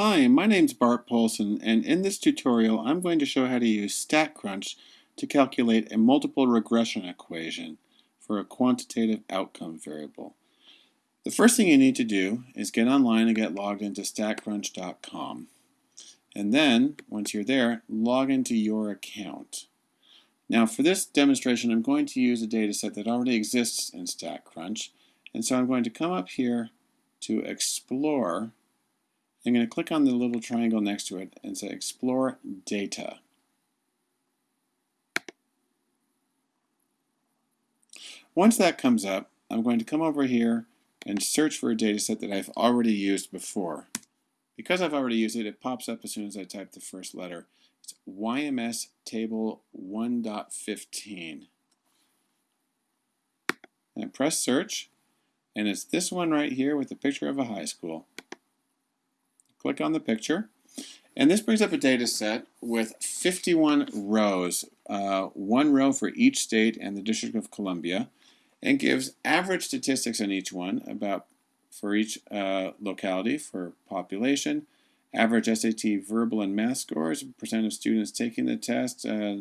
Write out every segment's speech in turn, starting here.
Hi, my name's Bart Poulson, and in this tutorial I'm going to show how to use StatCrunch to calculate a multiple regression equation for a quantitative outcome variable. The first thing you need to do is get online and get logged into statcrunch.com. And then, once you're there, log into your account. Now for this demonstration I'm going to use a data set that already exists in StatCrunch, and so I'm going to come up here to Explore I'm going to click on the little triangle next to it and say Explore Data. Once that comes up, I'm going to come over here and search for a data set that I've already used before. Because I've already used it, it pops up as soon as I type the first letter. It's YMS Table 1.15. And I press search, and it's this one right here with the picture of a high school. Click on the picture. And this brings up a data set with 51 rows, uh, one row for each state and the District of Columbia, and gives average statistics on each one about for each uh, locality for population, average SAT verbal and math scores, percent of students taking the test, uh,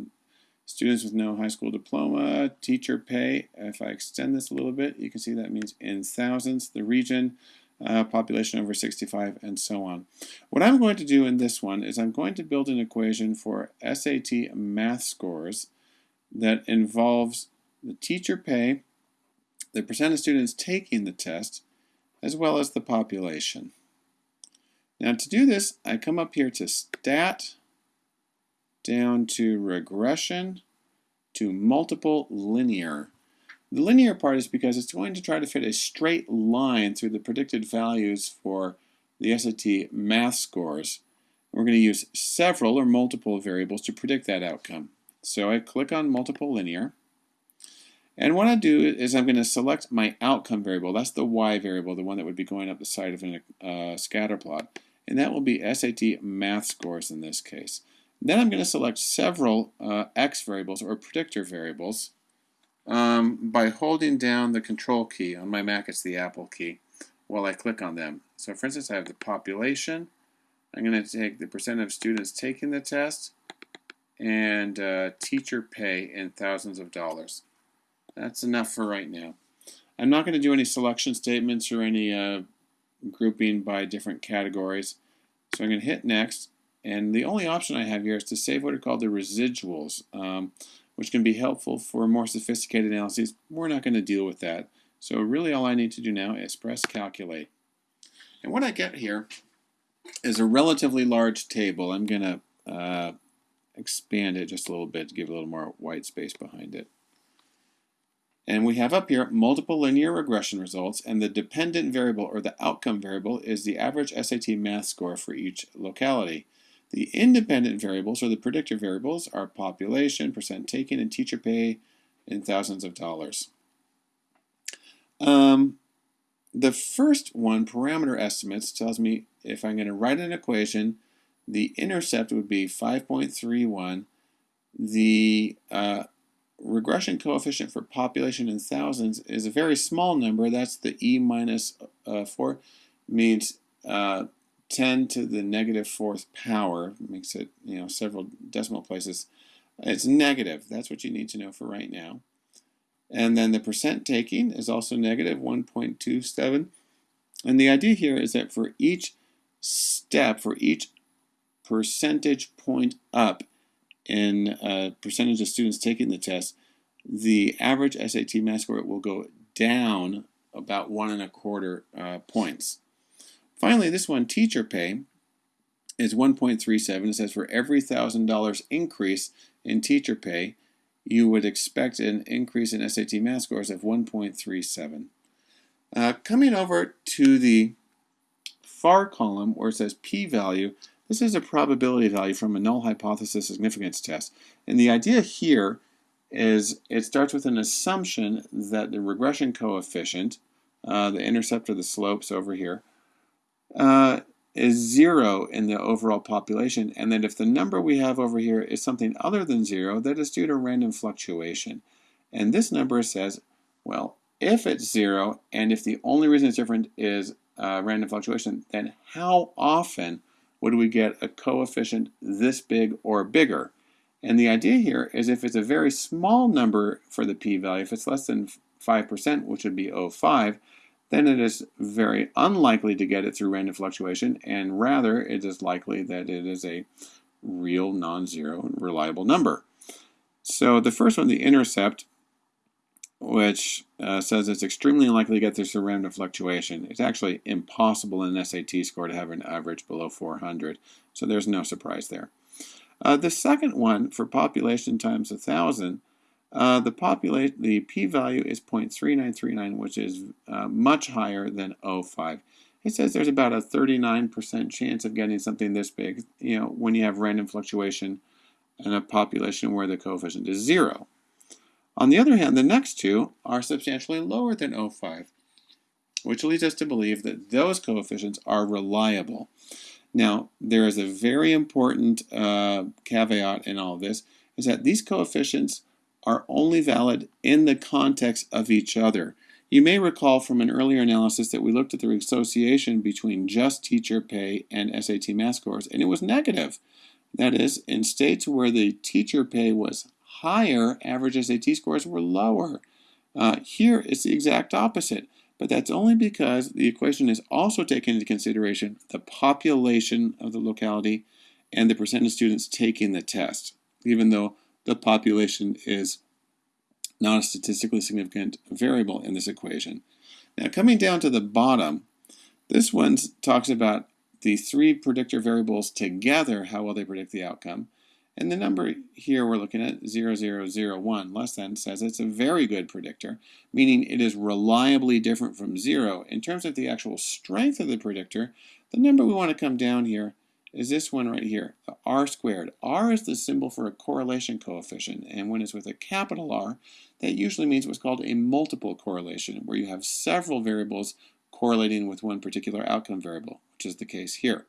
students with no high school diploma, teacher pay. If I extend this a little bit, you can see that means in thousands, the region, uh, population over 65, and so on. What I'm going to do in this one is I'm going to build an equation for SAT math scores that involves the teacher pay, the percent of students taking the test, as well as the population. Now to do this, I come up here to Stat, down to Regression, to Multiple Linear. The linear part is because it's going to try to fit a straight line through the predicted values for the SAT math scores. We're going to use several or multiple variables to predict that outcome. So I click on multiple linear. And what I do is I'm going to select my outcome variable. That's the y variable, the one that would be going up the side of a uh, scatter plot. And that will be SAT math scores in this case. Then I'm going to select several uh, x variables or predictor variables um, by holding down the control key. On my Mac, it's the Apple key while I click on them. So for instance, I have the population. I'm going to take the percent of students taking the test and uh, teacher pay in thousands of dollars. That's enough for right now. I'm not going to do any selection statements or any uh, grouping by different categories. So I'm going to hit next. And the only option I have here is to save what are called the residuals. Um, which can be helpful for more sophisticated analyses. We're not going to deal with that. So really all I need to do now is press calculate. And what I get here is a relatively large table. I'm going to uh, expand it just a little bit to give a little more white space behind it. And we have up here multiple linear regression results, and the dependent variable or the outcome variable is the average SAT math score for each locality. The independent variables, or the predictor variables, are population, percent taken, and teacher pay in thousands of dollars. Um, the first one, parameter estimates, tells me if I'm going to write an equation, the intercept would be 5.31. The uh, regression coefficient for population in thousands is a very small number. That's the E minus, uh, 4, means uh, 10 to the negative fourth power makes it, you know, several decimal places. It's negative. That's what you need to know for right now. And then the percent taking is also negative 1.27. And the idea here is that for each step, for each percentage point up in percentage of students taking the test, the average SAT math score will go down about one and a quarter uh, points. Finally, this one, teacher pay, is 1.37. It says for every $1,000 increase in teacher pay, you would expect an increase in SAT math scores of 1.37. Uh, coming over to the far column where it says p-value, this is a probability value from a null hypothesis significance test. And the idea here is it starts with an assumption that the regression coefficient, uh, the intercept or the slopes over here, uh, is zero in the overall population, and that if the number we have over here is something other than zero, that is due to random fluctuation. And this number says, well, if it's zero, and if the only reason it's different is uh, random fluctuation, then how often would we get a coefficient this big or bigger. And the idea here is if it's a very small number for the p-value, if it's less than 5%, which would be 0.5, then it is very unlikely to get it through random fluctuation, and rather it is likely that it is a real non-zero reliable number. So the first one, the intercept, which uh, says it's extremely unlikely to get this through random fluctuation. It's actually impossible in an SAT score to have an average below 400, so there's no surprise there. Uh, the second one, for population times 1,000, uh, the the p-value is 0.3939, which is uh, much higher than 0.5. It says there's about a 39% chance of getting something this big, you know, when you have random fluctuation in a population where the coefficient is zero. On the other hand, the next two are substantially lower than 0.5, which leads us to believe that those coefficients are reliable. Now, there is a very important uh, caveat in all this, is that these coefficients are only valid in the context of each other. You may recall from an earlier analysis that we looked at the association between just teacher pay and SAT math scores, and it was negative. That is, in states where the teacher pay was higher, average SAT scores were lower. Uh, here it's the exact opposite, but that's only because the equation is also taking into consideration the population of the locality and the percent of students taking the test, even though the population is not a statistically significant variable in this equation. Now coming down to the bottom, this one talks about the three predictor variables together, how well they predict the outcome. And the number here we're looking at, 0001, less than, says it's a very good predictor, meaning it is reliably different from zero. In terms of the actual strength of the predictor, the number we want to come down here is this one right here, the r squared. r is the symbol for a correlation coefficient, and when it's with a capital R, that usually means what's called a multiple correlation, where you have several variables correlating with one particular outcome variable, which is the case here.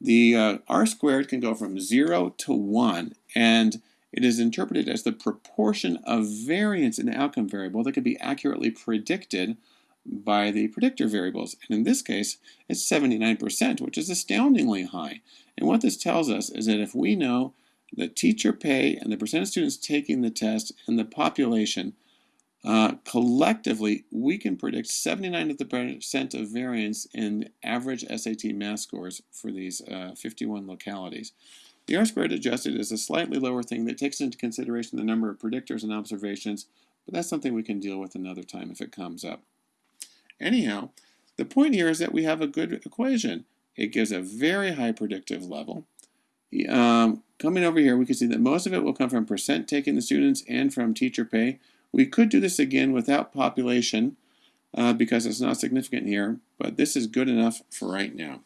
The uh, r squared can go from 0 to 1, and it is interpreted as the proportion of variance in the outcome variable that can be accurately predicted by the predictor variables. And in this case, it's 79%, which is astoundingly high. And what this tells us is that if we know the teacher pay and the percent of students taking the test and the population, uh, collectively, we can predict 79% of variance in average SAT math scores for these uh, 51 localities. The R-squared adjusted is a slightly lower thing that takes into consideration the number of predictors and observations, but that's something we can deal with another time if it comes up. Anyhow, the point here is that we have a good equation. It gives a very high predictive level. Um, coming over here, we can see that most of it will come from percent taking the students and from teacher pay. We could do this again without population uh, because it's not significant here, but this is good enough for right now.